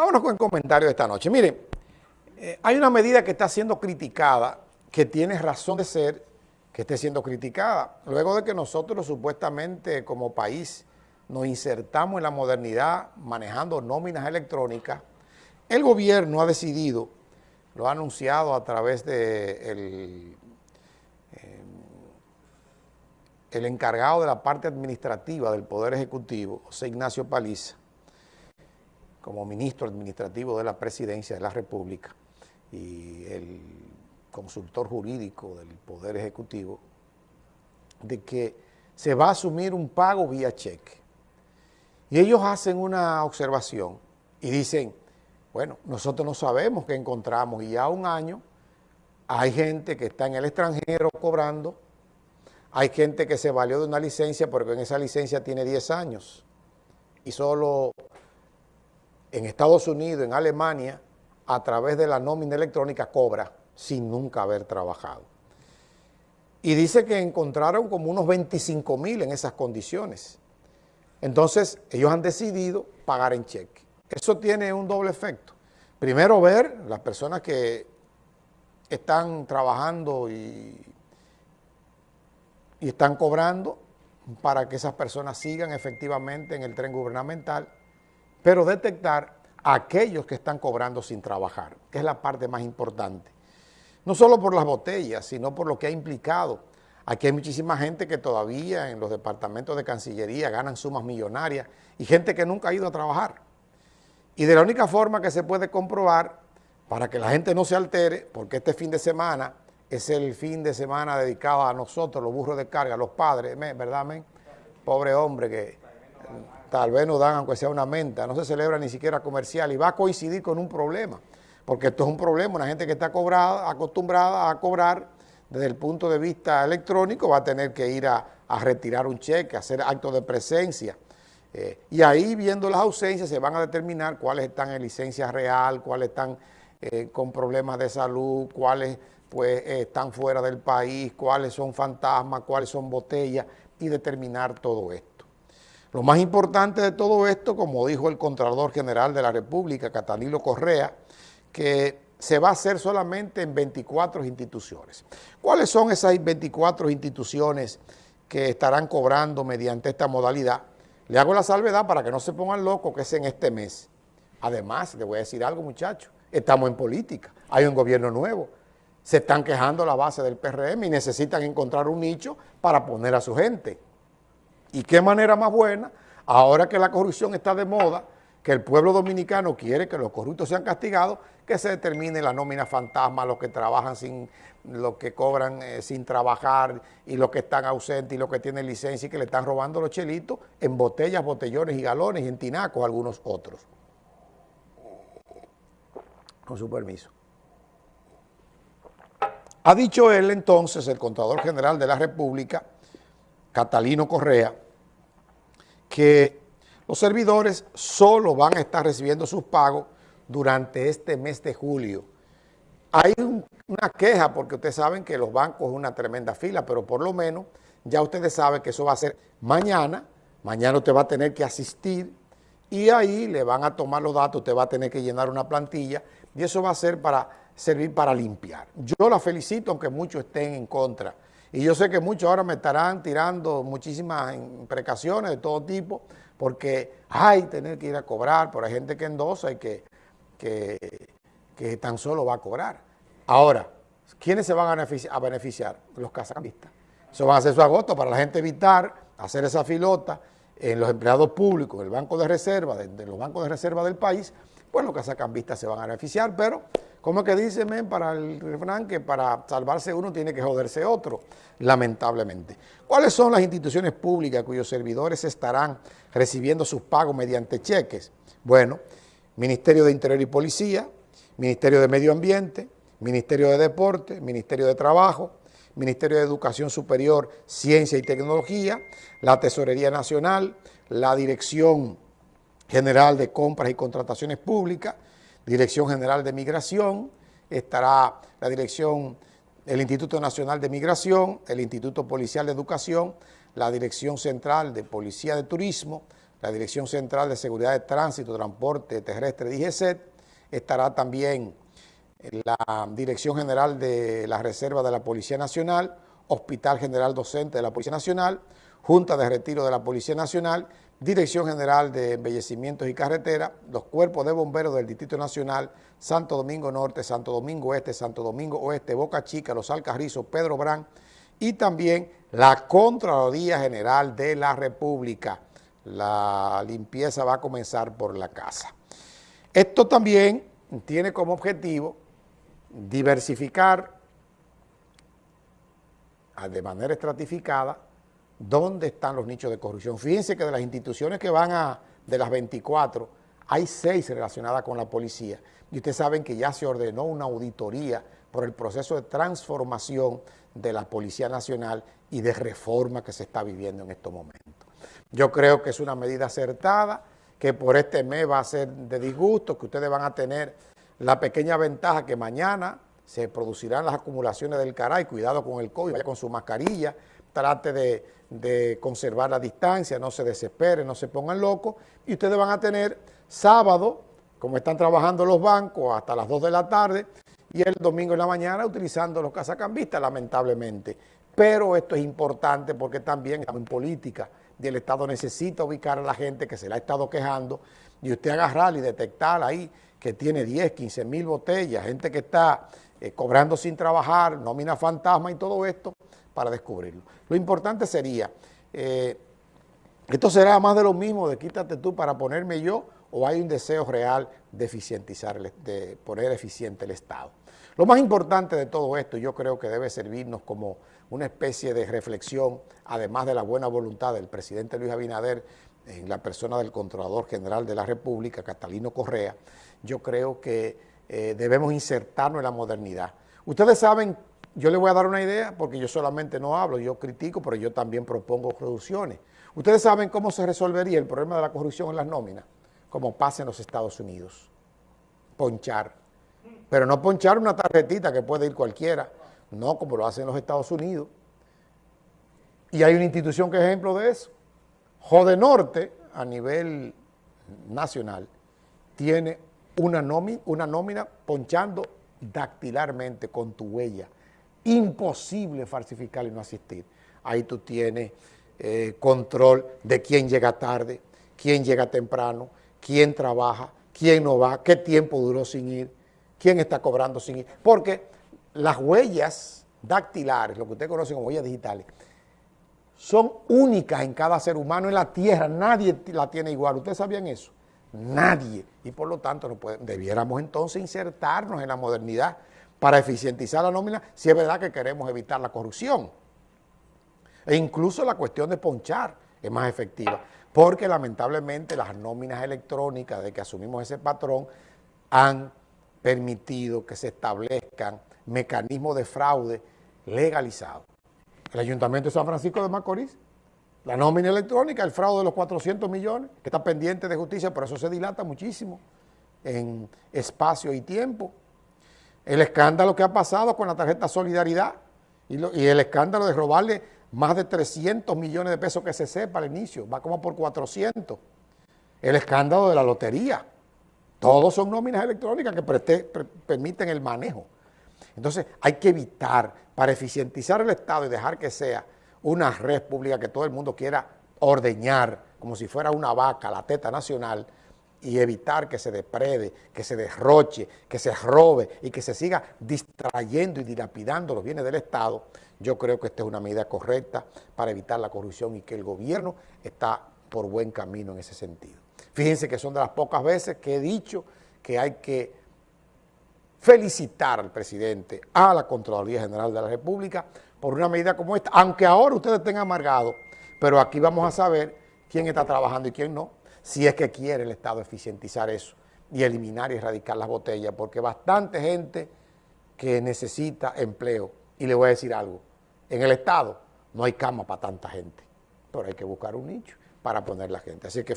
Vámonos con el comentario de esta noche. Miren, eh, hay una medida que está siendo criticada, que tiene razón de ser que esté siendo criticada. Luego de que nosotros supuestamente como país nos insertamos en la modernidad manejando nóminas electrónicas, el gobierno ha decidido, lo ha anunciado a través de el, eh, encargado de la parte administrativa del Poder Ejecutivo, José Ignacio Paliza, como ministro administrativo de la Presidencia de la República y el consultor jurídico del Poder Ejecutivo, de que se va a asumir un pago vía cheque. Y ellos hacen una observación y dicen, bueno, nosotros no sabemos qué encontramos y ya un año hay gente que está en el extranjero cobrando, hay gente que se valió de una licencia porque en esa licencia tiene 10 años y solo en Estados Unidos, en Alemania, a través de la nómina electrónica cobra sin nunca haber trabajado. Y dice que encontraron como unos 25 mil en esas condiciones. Entonces, ellos han decidido pagar en cheque. Eso tiene un doble efecto. Primero, ver las personas que están trabajando y, y están cobrando para que esas personas sigan efectivamente en el tren gubernamental pero detectar a aquellos que están cobrando sin trabajar, que es la parte más importante. No solo por las botellas, sino por lo que ha implicado. Aquí hay muchísima gente que todavía en los departamentos de Cancillería ganan sumas millonarias y gente que nunca ha ido a trabajar. Y de la única forma que se puede comprobar, para que la gente no se altere, porque este fin de semana es el fin de semana dedicado a nosotros, los burros de carga, los padres, ¿verdad, men? Pobre hombre que tal vez nos dan aunque sea una menta, no se celebra ni siquiera comercial y va a coincidir con un problema, porque esto es un problema, una gente que está cobrada, acostumbrada a cobrar desde el punto de vista electrónico va a tener que ir a, retirar un cheque, hacer actos de presencia, eh, y ahí viendo las ausencias se van a determinar cuáles están en licencia real, cuáles están eh, con problemas de salud, cuáles pues están fuera del país, cuáles son fantasmas, cuáles son botellas, y determinar todo esto. Lo más importante de todo esto, como dijo el Contralor General de la República, Catalino Correa, que se va a hacer solamente en 24 instituciones. ¿Cuáles son esas 24 instituciones que estarán cobrando mediante esta modalidad? Le hago la salvedad para que no se pongan locos que es en este mes. Además, le voy a decir algo muchachos, estamos en política, hay un gobierno nuevo, se están quejando la base del PRM y necesitan encontrar un nicho para poner a su gente. ¿Y qué manera más buena? Ahora que la corrupción está de moda, que el pueblo dominicano quiere que los corruptos sean castigados, que se determine la nómina fantasma, los que trabajan sin, los que cobran eh, sin trabajar y los que están ausentes y los que tienen licencia y que le están robando los chelitos en botellas, botellones y galones y en tinacos algunos otros. Con su permiso. Ha dicho él entonces, el contador general de la República, Catalino Correa, que los servidores solo van a estar recibiendo sus pagos durante este mes de julio. Hay una queja porque ustedes saben que los bancos es una tremenda fila, pero por lo menos ya ustedes saben que eso va a ser mañana, mañana usted va a tener que asistir y ahí le van a tomar los datos, usted va a tener que llenar una plantilla y eso va a ser para servir para limpiar. Yo la felicito, aunque muchos estén en contra, y yo sé que muchos ahora me estarán tirando muchísimas precauciones de todo tipo, porque hay tener que ir a cobrar, pero hay gente que endosa y que, que, tan solo va a cobrar. Ahora, ¿quiénes se van a beneficiar? Los casacambistas. Eso va a hacer su agosto para la gente evitar hacer esa filota en los empleados públicos, en el banco de reserva, de, los bancos de reserva del país, pues los casacambistas se van a beneficiar, pero ¿Cómo que dice, men, para el refrán que para salvarse uno tiene que joderse otro? Lamentablemente. ¿Cuáles son las instituciones públicas cuyos servidores estarán recibiendo sus pagos mediante cheques? Bueno, Ministerio de Interior y Policía, Ministerio de Medio Ambiente, Ministerio de Deporte, Ministerio de Trabajo, Ministerio de Educación Superior, Ciencia y Tecnología, la Tesorería Nacional, la Dirección General de Compras y Contrataciones Públicas, Dirección General de Migración, estará la Dirección, el Instituto Nacional de Migración, el Instituto Policial de Educación, la Dirección Central de Policía de Turismo, la Dirección Central de Seguridad de Tránsito, Transporte Terrestre, DGCET, estará también la Dirección General de la Reserva de la Policía Nacional, Hospital General Docente de la Policía Nacional, Junta de Retiro de la Policía Nacional, Dirección General de Embellecimientos y Carreteras, los cuerpos de bomberos del Distrito Nacional, Santo Domingo Norte, Santo Domingo Este, Santo Domingo Oeste, Boca Chica, Los Alcarrizos, Pedro Brán y también la Contraloría General de la República. La limpieza va a comenzar por la casa. Esto también tiene como objetivo diversificar de manera estratificada dónde están los nichos de corrupción. Fíjense que de las instituciones que van a, de las 24, hay seis relacionadas con la policía. Y ustedes saben que ya se ordenó una auditoría por el proceso de transformación de la Policía Nacional y de reforma que se está viviendo en estos momentos. Yo creo que es una medida acertada, que por este mes va a ser de disgusto, que ustedes van a tener la pequeña ventaja que mañana se producirán las acumulaciones del caray, cuidado con el COVID, vaya con su mascarilla, trate de, conservar la distancia, no se desesperen, no se pongan locos, y ustedes van a tener sábado, como están trabajando los bancos, hasta las 2 de la tarde, y el domingo en la mañana utilizando los casacambistas, lamentablemente. Pero esto es importante porque también estamos en política y el Estado necesita ubicar a la gente que se la ha estado quejando y usted agarrar y detectar ahí que tiene 10, 15 mil botellas, gente que está eh, cobrando sin trabajar, nómina fantasma y todo esto para descubrirlo. Lo importante sería, eh, esto será más de lo mismo de quítate tú para ponerme yo o hay un deseo real de eficientizar, de poner eficiente el Estado. Lo más importante de todo esto, yo creo que debe servirnos como una especie de reflexión, además de la buena voluntad del presidente Luis Abinader, en la persona del Controlador General de la República, Catalino Correa, yo creo que eh, debemos insertarnos en la modernidad. Ustedes saben, yo les voy a dar una idea, porque yo solamente no hablo, yo critico, pero yo también propongo reducciones. Ustedes saben cómo se resolvería el problema de la corrupción en las nóminas, como pasa en los Estados Unidos. Ponchar. Pero no ponchar una tarjetita que puede ir cualquiera, no como lo hacen en los Estados Unidos. Y hay una institución que es ejemplo de eso. Jode Norte, a nivel nacional, tiene una nómina, una nómina ponchando dactilarmente con tu huella. Imposible falsificar y no asistir. Ahí tú tienes eh, control de quién llega tarde, quién llega temprano, quién trabaja, quién no va, qué tiempo duró sin ir, quién está cobrando sin ir. Porque las huellas dactilares, lo que usted conoce como huellas digitales, son únicas en cada ser humano en la tierra, nadie la tiene igual. ¿Ustedes sabían eso? Nadie. Y por lo tanto no debiéramos entonces insertarnos en la modernidad para eficientizar la nómina si es verdad que queremos evitar la corrupción. E incluso la cuestión de ponchar es más efectiva, porque lamentablemente las nóminas electrónicas de que asumimos ese patrón han permitido que se establezcan mecanismos de fraude legalizados el Ayuntamiento de San Francisco de Macorís, la nómina electrónica, el fraude de los 400 millones, que está pendiente de justicia, por eso se dilata muchísimo en espacio y tiempo. El escándalo que ha pasado con la tarjeta Solidaridad y, el escándalo de robarle más de 300 millones de pesos que se sepa al inicio, va como por 400. El escándalo de la lotería. Todos son nóminas electrónicas que permiten el manejo. Entonces hay que evitar, para eficientizar el Estado y dejar que sea una red pública que todo el mundo quiera ordeñar como si fuera una vaca, la teta nacional, y evitar que se deprede, que se derroche, que se robe y que se siga distrayendo y dilapidando los bienes del Estado, yo creo que esta es una medida correcta para evitar la corrupción y que el gobierno está por buen camino en ese sentido. Fíjense que son de las pocas veces que he dicho que hay que felicitar al presidente, a la Contraloría General de la República por una medida como esta, aunque ahora ustedes estén amargados, pero aquí vamos a saber quién está trabajando y quién no, si es que quiere el Estado eficientizar eso y eliminar y erradicar las botellas, porque bastante gente que necesita empleo, y le voy a decir algo, en el Estado no hay cama para tanta gente, pero hay que buscar un nicho para poner la gente. Así que